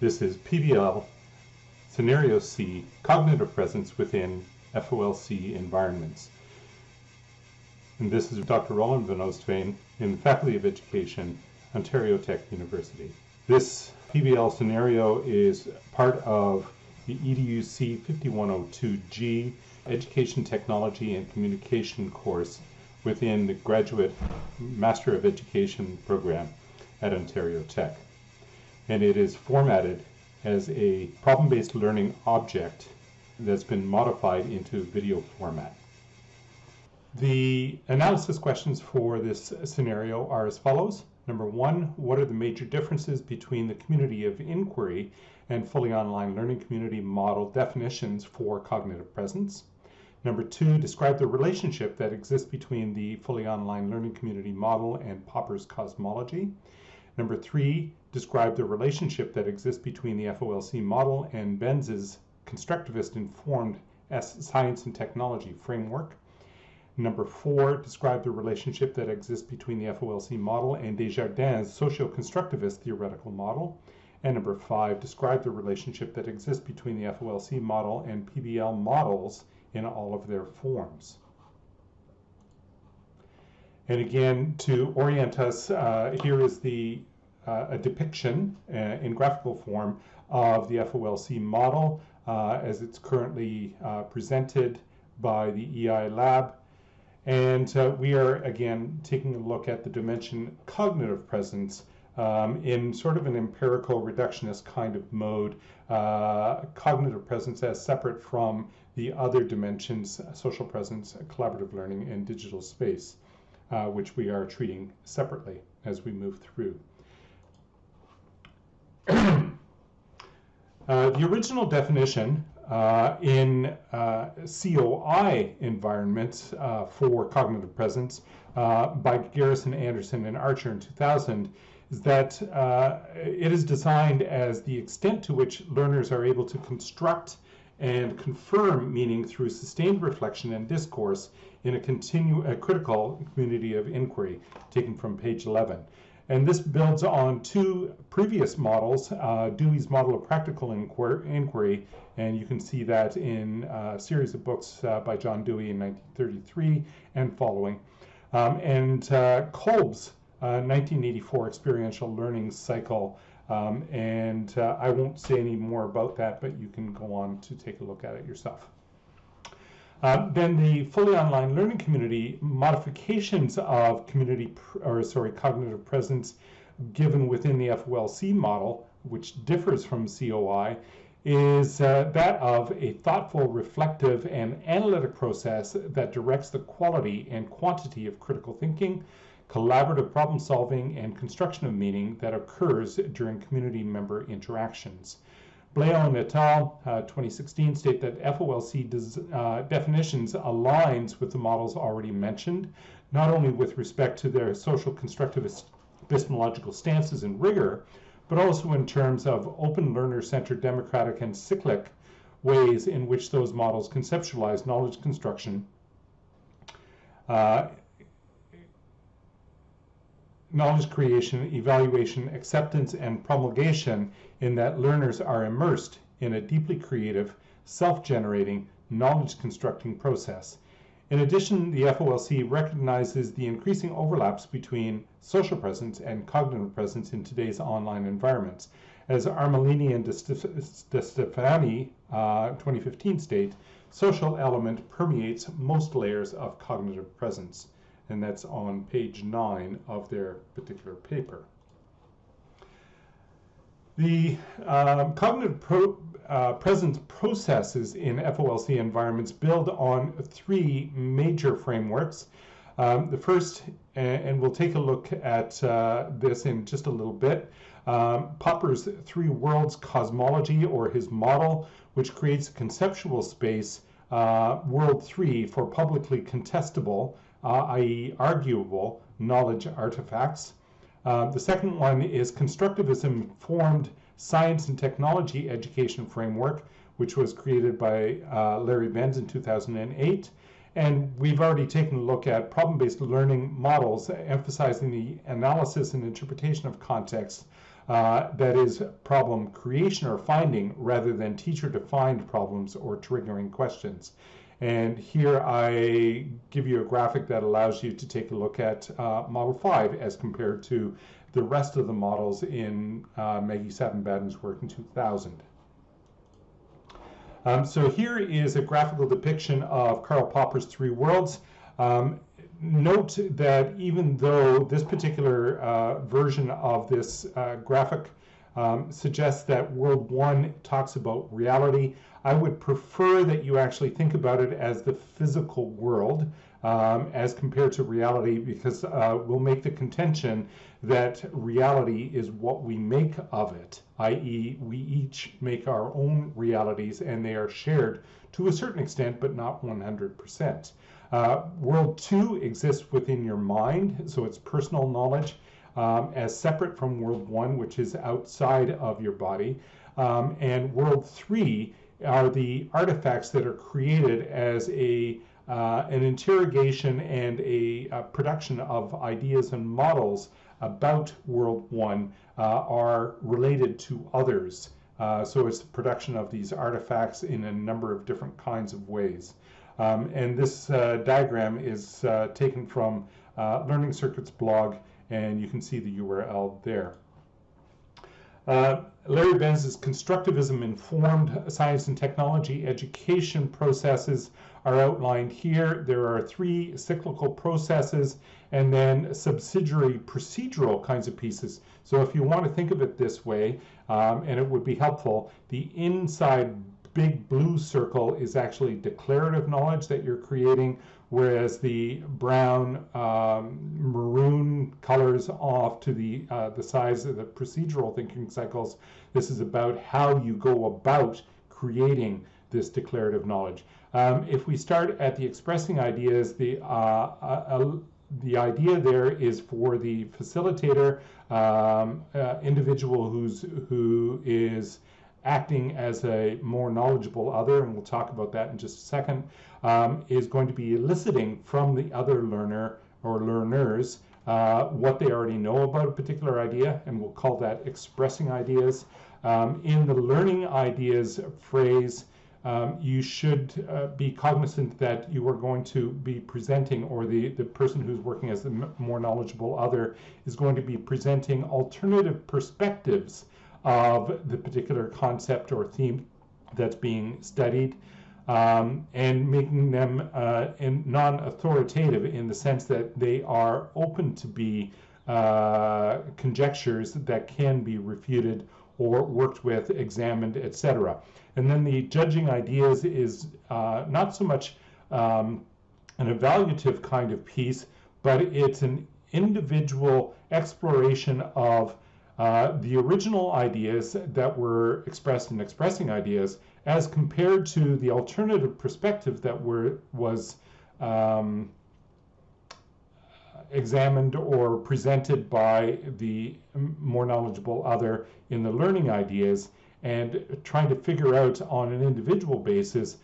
This is PBL Scenario C, Cognitive Presence within FOLC Environments. And this is Dr. Roland Van Oostveen in the Faculty of Education, Ontario Tech University. This PBL scenario is part of the EDUC 5102G Education Technology and Communication course within the Graduate Master of Education program at Ontario Tech. And it is formatted as a problem-based learning object that's been modified into video format. The analysis questions for this scenario are as follows. Number one, what are the major differences between the community of inquiry and fully online learning community model definitions for cognitive presence? Number two, describe the relationship that exists between the fully online learning community model and Popper's cosmology. Number three, describe the relationship that exists between the FOLC model and Bencze's constructivist informed science and technology framework. Number four, describe the relationship that exists between the FOLC model and Desjardins' socio-constructivist theoretical model. And number five, describe the relationship that exists between the FOLC model and PBL models in all of their forms. And again, to orient us, uh, here is the uh, a depiction uh, in graphical form of the FOLC model uh, as it's currently uh, presented by the EI lab. And uh, we are again taking a look at the dimension cognitive presence um, in sort of an empirical reductionist kind of mode, uh, cognitive presence as separate from the other dimensions, social presence, collaborative learning, and digital space, uh, which we are treating separately as we move through. uh, the original definition uh, in uh, COI environments uh, for cognitive presence uh, by Garrison, Anderson, and Archer in 2000 is that uh, it is designed as the extent to which learners are able to construct and confirm meaning through sustained reflection and discourse in a, continue, a critical community of inquiry, taken from page 11. And this builds on two previous models, uh, Dewey's model of practical inquiry, and you can see that in a series of books uh, by John Dewey in 1933 and following, um, and uh, Kolb's 1984 uh, experiential learning cycle. Um, and uh, I won't say any more about that, but you can go on to take a look at it yourself. Uh, then the fully online learning community modifications of community or sorry cognitive presence given within the FOLC model, which differs from COI, is uh, that of a thoughtful, reflective, and analytic process that directs the quality and quantity of critical thinking, collaborative problem solving, and construction of meaning that occurs during community member interactions. And et al. Uh, 2016 state that FOLC uh, definitions aligns with the models already mentioned, not only with respect to their social constructivist epistemological stances and rigor, but also in terms of open learner-centered democratic and cyclic ways in which those models conceptualize knowledge construction uh, knowledge creation, evaluation, acceptance, and promulgation in that learners are immersed in a deeply creative, self-generating, knowledge-constructing process. In addition, the FOLC recognizes the increasing overlaps between social presence and cognitive presence in today's online environments. As Armellini and DeStefani, uh, 2015 state, social element permeates most layers of cognitive presence and that's on page 9 of their particular paper. The uh, cognitive pro, uh, presence processes in FOLC environments build on three major frameworks. Um, the first, and we'll take a look at uh, this in just a little bit, um, Popper's three worlds cosmology or his model, which creates a conceptual space, uh, world three, for publicly contestable i.e. arguable knowledge artifacts. Uh, the second one is constructivism-informed science and technology education framework, which was created by uh, Larry Bencze in 2008. And we've already taken a look at problem-based learning models, emphasizing the analysis and interpretation of context uh, that is problem creation or finding rather than teacher defined problems or triggering questions. And here I give you a graphic that allows you to take a look at uh, Model 5 as compared to the rest of the models in uh, Maggie Savin-Baden's work in 2000. Um, so here is a graphical depiction of Karl Popper's three worlds. Um, note that even though this particular uh, version of this uh, graphic um, suggests that world one talks about reality, I would prefer that you actually think about it as the physical world um, as compared to reality because uh, we'll make the contention that reality is what we make of it, i.e., we each make our own realities and they are shared to a certain extent, but not 100%. Uh, world two exists within your mind, so it's personal knowledge um, as separate from world one, which is outside of your body. Um, and world three are the artifacts that are created as a uh, an interrogation and a, a, production of ideas and models about World One uh, are related to others. Uh, so it's the production of these artifacts in a number of different kinds of ways. Um, and this uh, diagram is uh, taken from uh, Learning Circuits blog, and you can see the URL there. Uh, Larry Bencze's constructivism informed science and technology education processes are outlined here. There are three cyclical processes and then subsidiary procedural kinds of pieces. So if you want to think of it this way, um, and it would be helpful, the inside big blue circle is actually declarative knowledge that you're creating, whereas the brown um, maroon colors off to the uh, the size of the procedural thinking cycles. This is about how you go about creating this declarative knowledge. Um, if we start at the expressing ideas, the uh, uh, uh the idea there is for the facilitator, um, uh, individual who's who is acting as a more knowledgeable other, and we'll talk about that in just a second, um, is going to be eliciting from the other learner or learners uh, what they already know about a particular idea, and we'll call that expressing ideas. Um, in the learning ideas phrase, um, you should uh, be cognizant that you are going to be presenting, or the, the person who's working as the more knowledgeable other is going to be presenting alternative perspectives of the particular concept or theme that's being studied. Um, and making them uh, non-authoritative in the sense that they are open to be uh, conjectures that can be refuted or worked with, examined, etc. And then the judging ideas is uh, not so much um, an evaluative kind of piece, but it's an individual exploration of uh, the original ideas that were expressed in expressing ideas as compared to the alternative perspective that were was um, examined or presented by the more knowledgeable other in the learning ideas and trying to figure out on an individual basis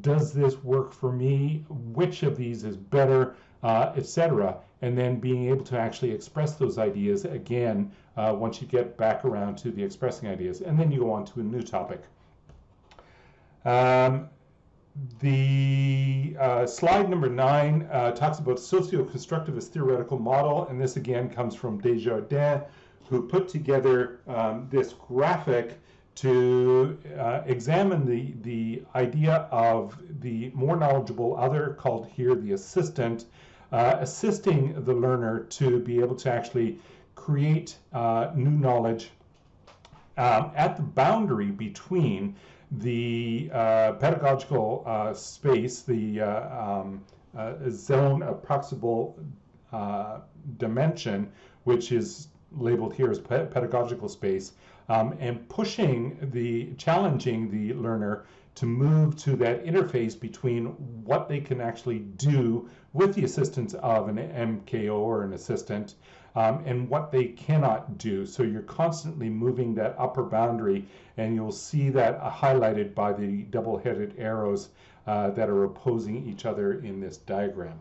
does this work for me? Which of these is better? Uh, etc and then being able to actually express those ideas again uh, once you get back around to the expressing ideas. And then you go on to a new topic. Um, the uh, slide number nine uh, talks about socio-constructivist theoretical model, and this again comes from Desjardins, who put together um, this graphic to uh, examine the, the idea of the more knowledgeable other, called here the assistant, uh, assisting the learner to be able to actually create uh, new knowledge um, at the boundary between the uh, pedagogical uh, space, the uh, um, zone of proximal uh, dimension, which is labeled here as pe pedagogical space, um, and pushing the, challenging the learner to move to that interface between what they can actually do with the assistance of an MKO or an assistant um, and what they cannot do. So you're constantly moving that upper boundary, and you'll see that highlighted by the double-headed arrows uh, that are opposing each other in this diagram.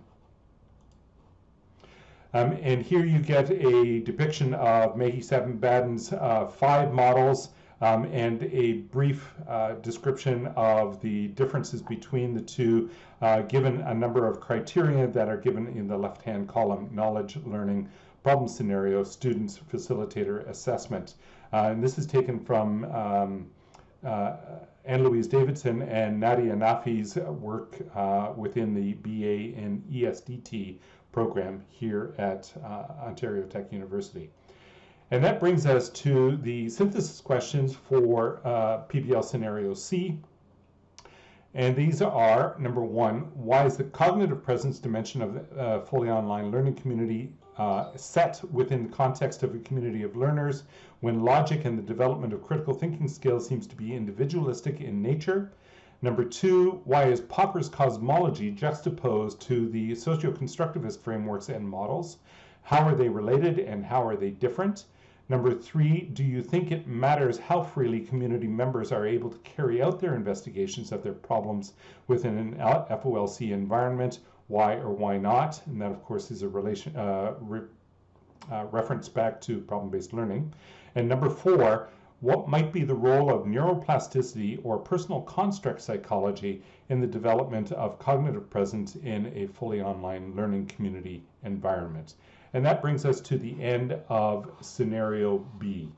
Um, and here you get a depiction of Maggie Savin-Baden's uh, five models um, and a brief uh, description of the differences between the two, uh, given a number of criteria that are given in the left-hand column, knowledge, learning, problem scenario, students, facilitator, assessment. Uh, and this is taken from um, uh, Anne Louise Davidson and Nadia Naffi's work uh, within the BA in ESDT program here at uh, Ontario Tech University. And that brings us to the synthesis questions for uh, PBL scenario C. And these are, number one, why is the cognitive presence dimension of the uh, fully online learning community uh, set within the context of a community of learners when logic and the development of critical thinking skills seems to be individualistic in nature? Number two, why is Popper's cosmology juxtaposed to the socio-constructivist frameworks and models? How are they related and how are they different? Number three, do you think it matters how freely community members are able to carry out their investigations of their problems within an FOLC environment? Why or why not? And that, of course, is a relation uh, re, uh, reference back to problem-based learning. And number four, what might be the role of neuroplasticity or personal construct psychology in the development of cognitive presence in a fully online learning community environment? And that brings us to the end of scenario B.